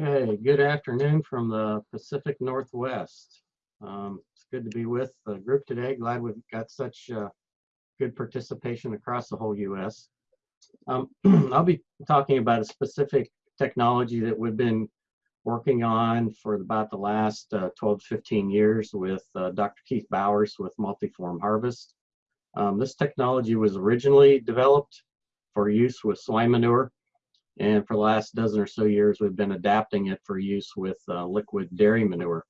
Okay, good afternoon from the Pacific Northwest. Um, it's good to be with the group today. Glad we've got such uh, good participation across the whole U.S. Um, I'll be talking about a specific technology that we've been working on for about the last uh, 12 to 15 years with uh, Dr. Keith Bowers with Multiform Harvest. Um, this technology was originally developed for use with swine manure and for the last dozen or so years, we've been adapting it for use with uh, liquid dairy manure.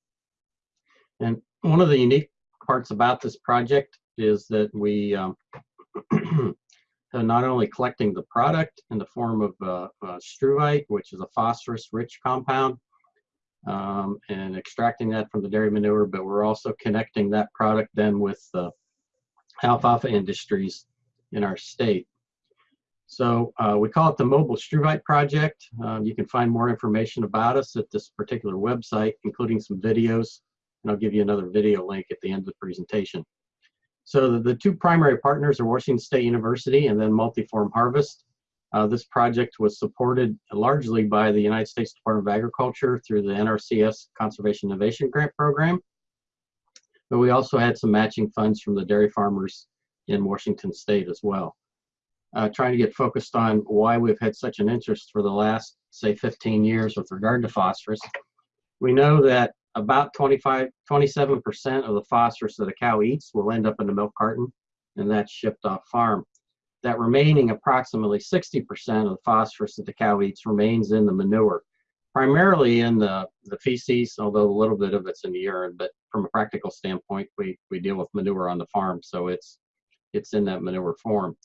And one of the unique parts about this project is that we um, are not only collecting the product in the form of uh, uh, struvite, which is a phosphorus-rich compound, um, and extracting that from the dairy manure, but we're also connecting that product then with the alfalfa industries in our state. So uh, we call it the Mobile Struvite Project. Um, you can find more information about us at this particular website, including some videos. And I'll give you another video link at the end of the presentation. So the, the two primary partners are Washington State University and then Multiform Harvest. Uh, this project was supported largely by the United States Department of Agriculture through the NRCS Conservation Innovation Grant Program. But we also had some matching funds from the dairy farmers in Washington State as well uh, trying to get focused on why we've had such an interest for the last, say, 15 years with regard to phosphorus. We know that about 25, 27% of the phosphorus that a cow eats will end up in the milk carton, and that's shipped off farm. That remaining approximately 60% of the phosphorus that the cow eats remains in the manure, primarily in the, the feces, although a little bit of it's in the urine, but from a practical standpoint, we, we deal with manure on the farm, so it's, it's in that manure form.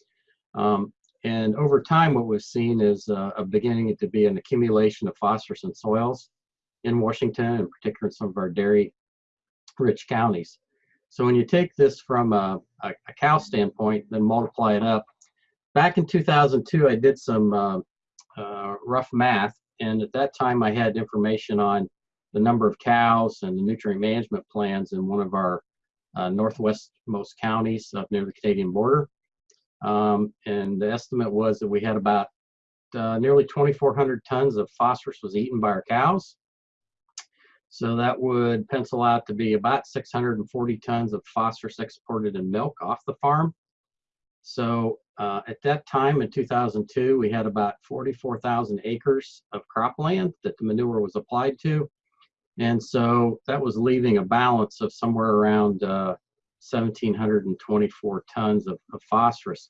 Um, and over time, what we've seen is uh, a beginning to be an accumulation of phosphorus in soils in Washington, in particular in some of our dairy-rich counties. So when you take this from a, a, a, cow standpoint, then multiply it up. Back in 2002, I did some uh, uh, rough math, and at that time I had information on the number of cows and the nutrient management plans in one of our uh, northwestmost counties up near the Canadian border. Um, and the estimate was that we had about uh, nearly 2,400 tons of phosphorus was eaten by our cows. So that would pencil out to be about 640 tons of phosphorus exported in milk off the farm. So uh, at that time in 2002, we had about 44,000 acres of cropland that the manure was applied to. And so that was leaving a balance of somewhere around uh, 1,724 tons of, of, phosphorus.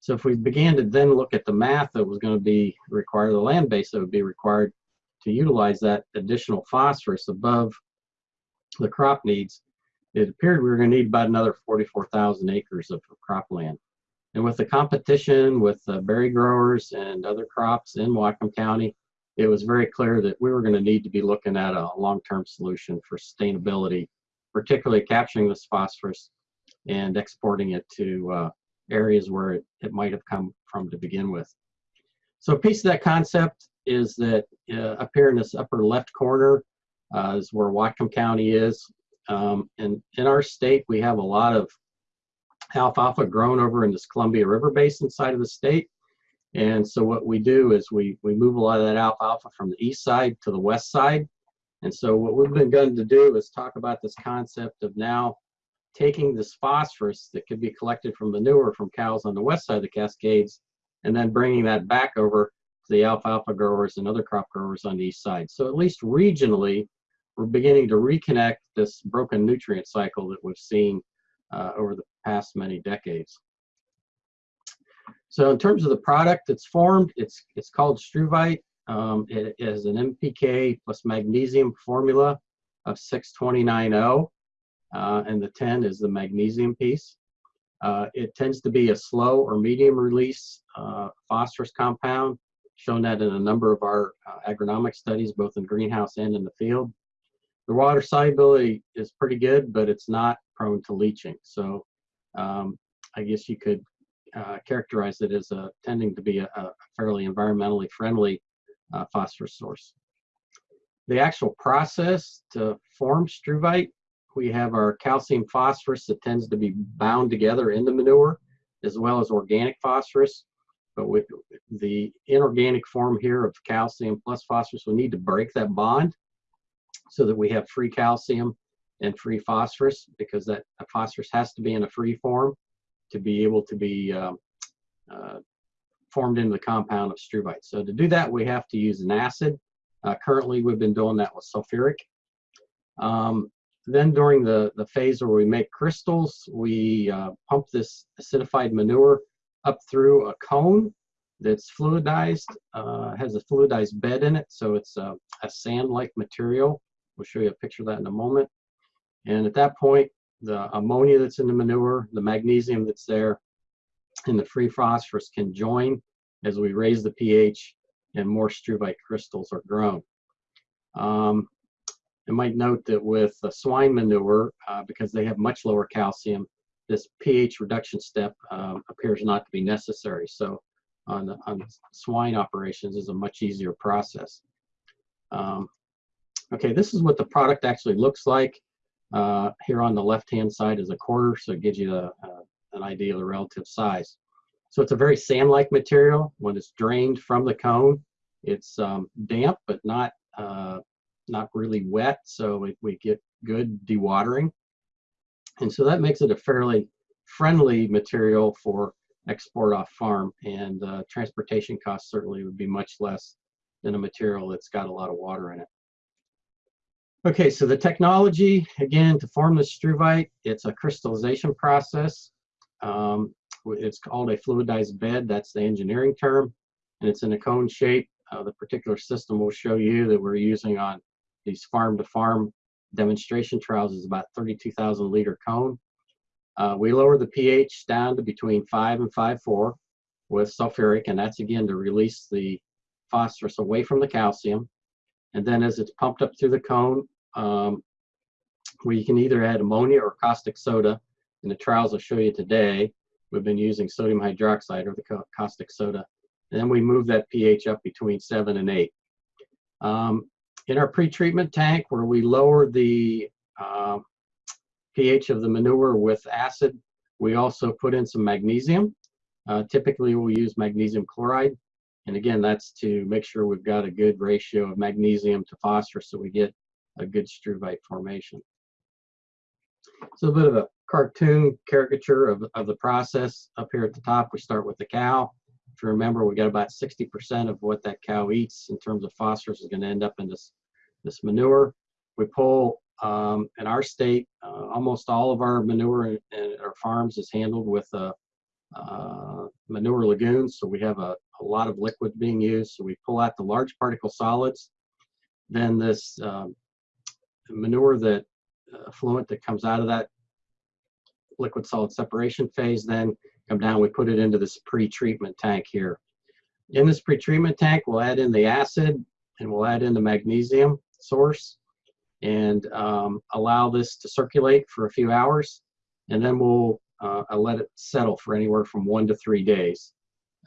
So if we began to then look at the math that was going to be required, the land base that would be required to utilize that additional phosphorus above the crop needs, it appeared we were going to need about another 44,000 acres of, cropland. And with the competition with uh, berry growers and other crops in Whatcom County, it was very clear that we were going to need to be looking at a long-term solution for sustainability particularly capturing this phosphorus and exporting it to uh, areas where it, it might have come from to begin with. So a piece of that concept is that uh, up here in this upper left corner uh, is where Whatcom County is. Um, and in our state, we have a lot of alfalfa grown over in this Columbia River Basin side of the state. And so what we do is we, we move a lot of that alfalfa from the east side to the west side. And so what we've been going to do is talk about this concept of now taking this phosphorus that could be collected from manure from cows on the west side of the Cascades and then bringing that back over to the alfalfa growers and other crop growers on the east side. So at least regionally, we're beginning to reconnect this broken nutrient cycle that we've seen uh, over the past many decades. So in terms of the product that's formed, it's, it's called struvite. Um, it is an NPK plus magnesium formula of 6290, uh, and the 10 is the magnesium piece. Uh, it tends to be a slow or medium release uh, phosphorus compound, shown that in a number of our uh, agronomic studies, both in greenhouse and in the field. The water solubility is pretty good, but it's not prone to leaching. So um, I guess you could uh, characterize it as a, tending to be a, a fairly environmentally friendly uh, phosphorus source. The actual process to form struvite, we have our calcium phosphorus that tends to be bound together in the manure, as well as organic phosphorus. but with the inorganic form here of calcium plus phosphorus, we need to break that bond so that we have free calcium and free phosphorus because that phosphorus has to be in a free form to be able to be um, uh, formed into the compound of struvite. So to do that, we have to use an acid. Uh, currently, we've been doing that with sulfuric. Um, then during the, the phase where we make crystals, we uh, pump this acidified manure up through a cone that's fluidized, uh, has a fluidized bed in it, so it's a, a sand-like material. We'll show you a picture of that in a moment. And at that point, the ammonia that's in the manure, the magnesium that's there, and the free phosphorus can join as we raise the pH and more struvite crystals are grown. Um, I might note that with the swine manure, uh, because they have much lower calcium, this pH reduction step um, appears not to be necessary. So on, on swine operations is a much easier process. Um, okay, this is what the product actually looks like. Uh, here on the left-hand side is a quarter, so it gives you a, a, an idea of the relative size. So it's a very sand-like material. When it's drained from the cone, it's um, damp, but not uh, not really wet, so we, we get good dewatering. And so that makes it a fairly friendly material for export off farm and uh, transportation costs certainly would be much less than a material that's got a lot of water in it. Okay, so the technology, again, to form the struvite, it's a crystallization process. Um, it's called a fluidized bed, that's the engineering term, and it's in a cone shape. Uh, the particular system we'll show you that we're using on these farm-to-farm demonstration trials is about 32,000 liter cone. Uh, we lower the pH down to between 5 and 5.4 with sulfuric, and that's again to release the phosphorus away from the calcium. And then as it's pumped up through the cone, um, we can either add ammonia or caustic soda. In the trials I'll show you today, we've been using sodium hydroxide or the caustic soda. And then we move that pH up between 7 and 8. Um, in our pre-treatment tank where we lower the uh, pH of the manure with acid, we also put in some magnesium. Uh, typically we'll use magnesium chloride. And again, that's to make sure we've got a good ratio of magnesium to phosphorus so we get a good struvite formation. So a bit of a cartoon caricature of, of the process. Up here at the top, we start with the cow. If you remember, we got about 60% of what that cow eats in terms of phosphorus is going to end up in this, this manure. We pull, um, in our state, uh, almost all of our manure in, our farms is handled with a, uh, manure lagoons. So we have a, a, lot of liquid being used. So we pull out the large particle solids. Then this um, manure that uh, fluent that comes out of that liquid solid separation phase then come down, we put it into this pre-treatment tank here. In this pre-treatment tank, we'll add in the acid and we'll add in the magnesium source and um, allow this to circulate for a few hours. And then we'll uh, let it settle for anywhere from one to three days.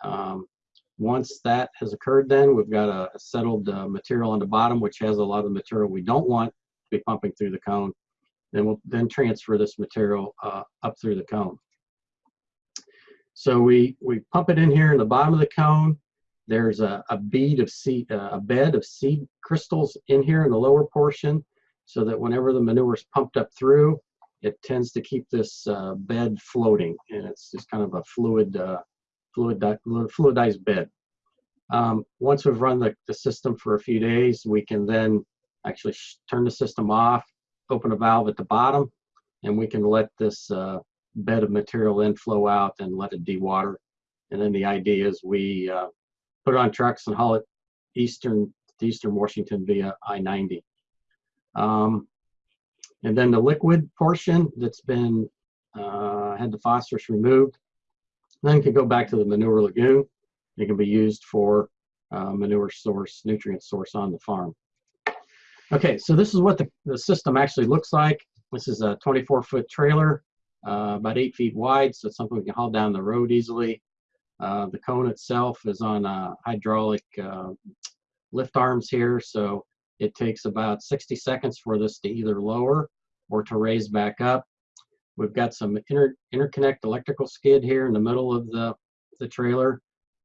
Um, once that has occurred then, we've got a, a settled uh, material on the bottom, which has a lot of the material we don't want to be pumping through the cone. Then we'll then transfer this material uh, up through the cone. So we, we pump it in here in the bottom of the cone. There's a, a bead of seed, uh, a bed of seed crystals in here in the lower portion so that whenever the manure is pumped up through, it tends to keep this uh, bed floating and it's just kind of a fluid, uh, fluid fluidized bed. Um, once we've run the, the system for a few days, we can then actually turn the system off, open a valve at the bottom, and we can let this uh, bed of material then flow out and let it dewater. And then the idea is we uh, put it on trucks and haul it eastern to eastern Washington via I-90. Um, and then the liquid portion that's been uh, had the phosphorus removed, then can go back to the manure lagoon. It can be used for uh, manure source, nutrient source on the farm. Okay, so this is what the, the system actually looks like. This is a 24 foot trailer uh, about eight feet wide, so it's something we can haul down the road easily. Uh, the cone itself is on uh, hydraulic uh, lift arms here, so it takes about 60 seconds for this to either lower or to raise back up. We've got some inter interconnect electrical skid here in the middle of the, the trailer.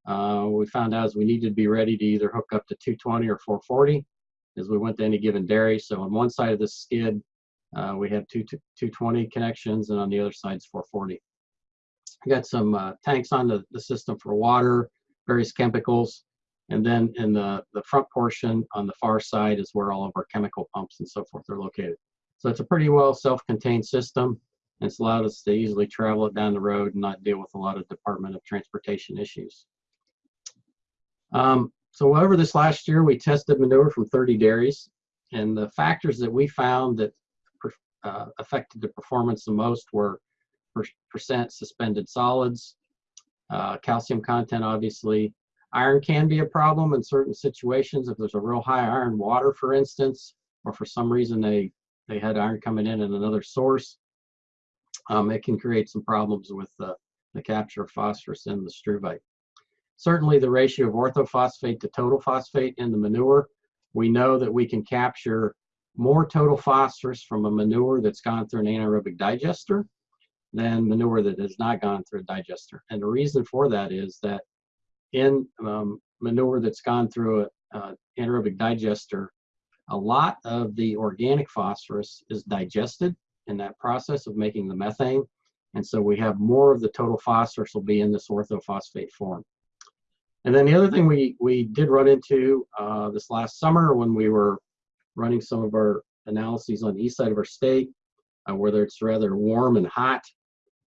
uh, we found out is we needed to be ready to either hook up to 220 or 440 as we went to any given dairy. So on one side of the skid, uh, we have two, 220 connections, and on the other side is 440. We got some uh, tanks on the, the system for water, various chemicals, and then in the, the front portion on the far side is where all of our chemical pumps and so forth are located. So it's a pretty well self-contained system. And it's allowed us to easily travel it down the road and not deal with a lot of Department of Transportation issues. Um, so over this last year, we tested manure from 30 dairies. And the factors that we found that uh, affected the performance the most were per percent suspended solids, uh, calcium content, obviously. Iron can be a problem in certain situations. If there's a real high iron water, for instance, or for some reason they, they had iron coming in in another source, um, it can create some problems with the, the capture of phosphorus in the struvite. Certainly the ratio of orthophosphate to total phosphate in the manure, we know that we can capture more total phosphorus from a manure that's gone through an anaerobic digester than manure that has not gone through a digester. And the reason for that is that in um, manure that's gone through an anaerobic digester, a lot of the organic phosphorus is digested in that process of making the methane. And so we have more of the total phosphorus will be in this orthophosphate form. And then the other thing we, we did run into uh, this last summer when we were running some of our analyses on the east side of our state, uh, whether it's rather warm and hot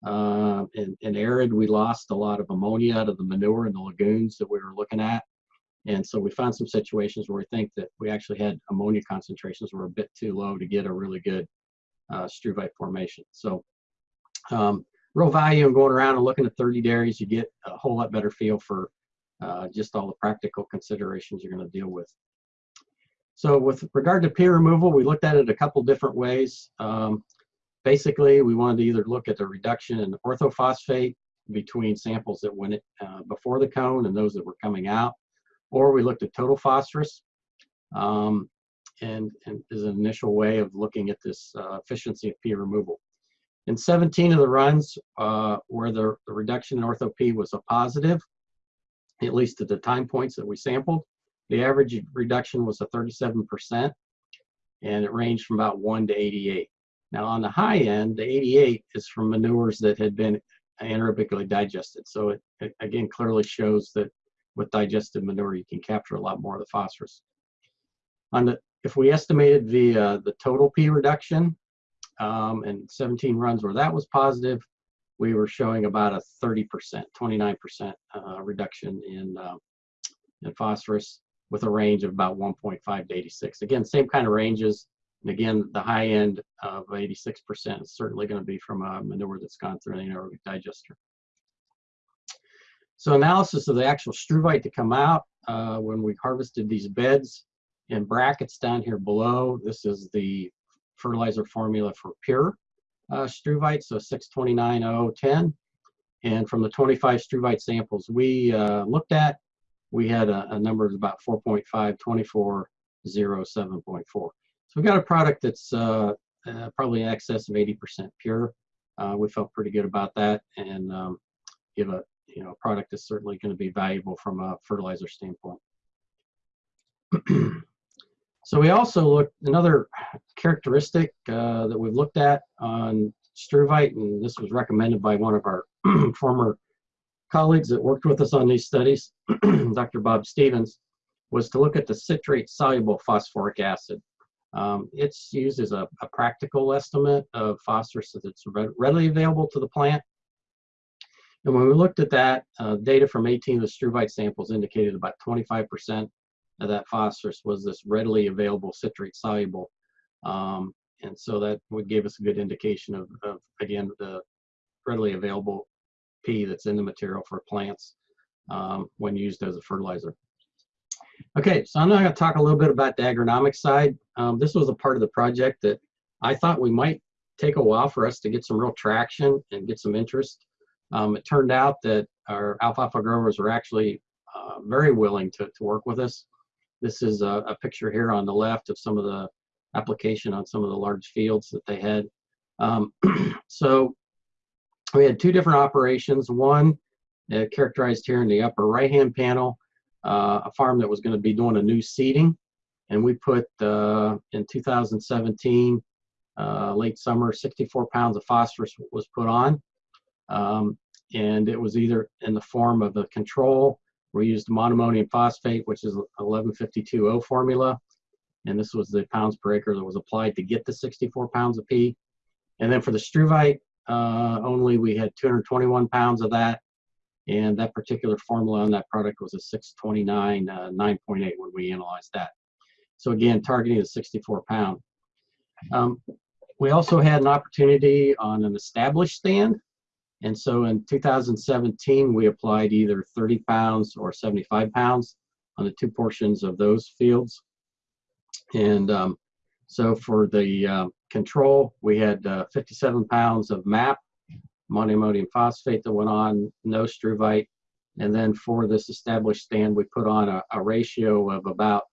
uh, and, and arid, we lost a lot of ammonia out of the manure in the lagoons that we were looking at. And so we found some situations where we think that we actually had ammonia concentrations were a bit too low to get a really good uh, struvite formation. So um, real value in going around and looking at 30 dairies, you get a whole lot better feel for uh, just all the practical considerations you're going to deal with. So with regard to peer removal, we looked at it a couple different ways. Um, basically, we wanted to either look at the reduction in orthophosphate between samples that went uh, before the cone and those that were coming out, or we looked at total phosphorus. Um, and, and is an initial way of looking at this uh, efficiency of P removal. In 17 of the runs uh, where the, the, reduction in ortho P was a positive, at least at the time points that we sampled, the average reduction was a 37%, and it ranged from about 1 to 88. Now on the high end, the 88 is from manures that had been anaerobically digested. So it, it again clearly shows that with digested manure, you can capture a lot more of the phosphorus. On the if we estimated the, uh, the total P reduction um, and 17 runs where that was positive, we were showing about a 30%, 29% uh, reduction in, uh, in phosphorus with a range of about 1.5 to 86. Again, same kind of ranges. And again, the high end of 86% is certainly going to be from a manure that's gone through an anaerobic digester. So analysis of the actual struvite to come out uh, when we harvested these beds, in brackets down here below, this is the fertilizer formula for pure uh, struvite, so 629.010. And from the 25 struvite samples we uh, looked at, we had a, a number of about 4.5, 2407.4. So we've got a product that's uh, uh, probably in excess of 80% pure. Uh, we felt pretty good about that and um, give a you know product that's certainly going to be valuable from a fertilizer standpoint. So we also looked, another characteristic uh, that we've looked at on struvite, and this was recommended by one of our former colleagues that worked with us on these studies, Dr. Bob Stevens, was to look at the citrate soluble phosphoric acid. Um, it's used as a, a, practical estimate of phosphorus that's readily available to the plant. And when we looked at that, uh, data from 18 of the struvite samples indicated about 25% of that phosphorus was this readily available citrate soluble. Um, and so that would give us a good indication of, of, again, the readily available P that's in the material for plants um, when used as a fertilizer. Okay, so I'm now going to talk a little bit about the agronomic side. Um, this was a part of the project that I thought we might take a while for us to get some real traction and get some interest. Um, it turned out that our alfalfa growers were actually uh, very willing to, to work with us. This is a, a, picture here on the left of some of the application on some of the large fields that they had. Um, so we had two different operations. One uh, characterized here in the upper right-hand panel, uh, a farm that was going to be doing a new seeding. And we put uh, in 2017, uh, late summer, 64 pounds of phosphorus was put on. Um, and it was either in the form of a control. We used monoammonium phosphate, which is 1152O formula. And this was the pounds per acre that was applied to get the 64 pounds of P. And then for the struvite, uh, only we had 221 pounds of that. And that particular formula on that product was a 629, uh, 9.8 when we analyzed that. So again, targeting the 64 pound. Um, we also had an opportunity on an established stand. And so in 2017, we applied either 30 pounds or 75 pounds on the two portions of those fields. And um, so for the uh, control, we had uh, 57 pounds of MAP, monoammonium phosphate that went on, no struvite. And then for this established stand, we put on a, a ratio of about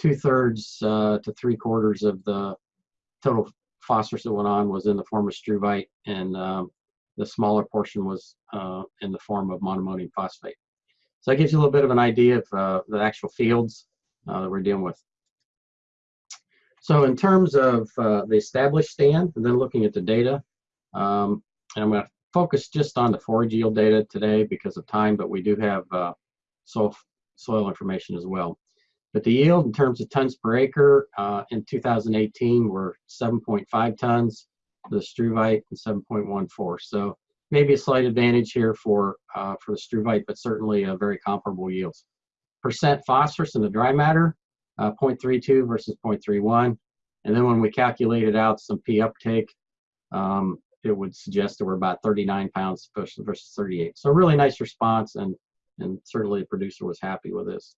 two thirds uh, to three quarters of the total phosphorus that went on was in the form of struvite, and um, the smaller portion was uh, in the form of monoammonium phosphate. So that gives you a little bit of an idea of uh, the actual fields uh, that we're dealing with. So in terms of uh, the established stand, and then looking at the data, um, and I'm going to focus just on the forage yield data today because of time, but we do have uh, soil, soil information as well. But the yield in terms of tons per acre uh, in 2018 were 7.5 tons the struvite and 7.14. So maybe a slight advantage here for, uh, for the struvite, but certainly a very comparable yields. Percent phosphorus in the dry matter, uh, 0.32 versus 0.31. And then when we calculated out some P uptake, um, it would suggest that we're about 39 pounds versus 38. So really nice response, and, and certainly the producer was happy with this.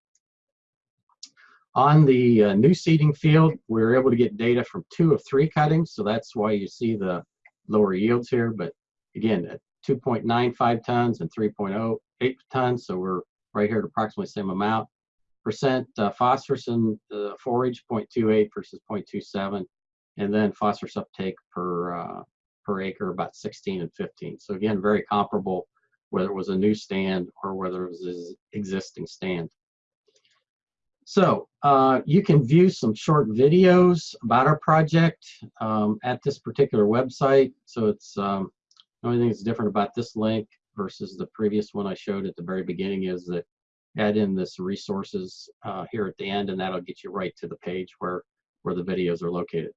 On the uh, new seeding field, we were able to get data from two of three cuttings, so that's why you see the lower yields here. But again, at 2.95 tons and 3.08 tons, so we're right here at approximately same amount. Percent uh, phosphorus in the forage 0.28 versus 0.27 and then phosphorus uptake per uh, per acre about 16 and 15 so again very comparable whether it was a new stand or whether it was an existing stand so uh, you can view some short videos about our project um, at this particular website so it's um, the only thing that's different about this link versus the previous one I showed at the very beginning is that add in this resources uh, here at the end and that'll get you right to the page where where the videos are located.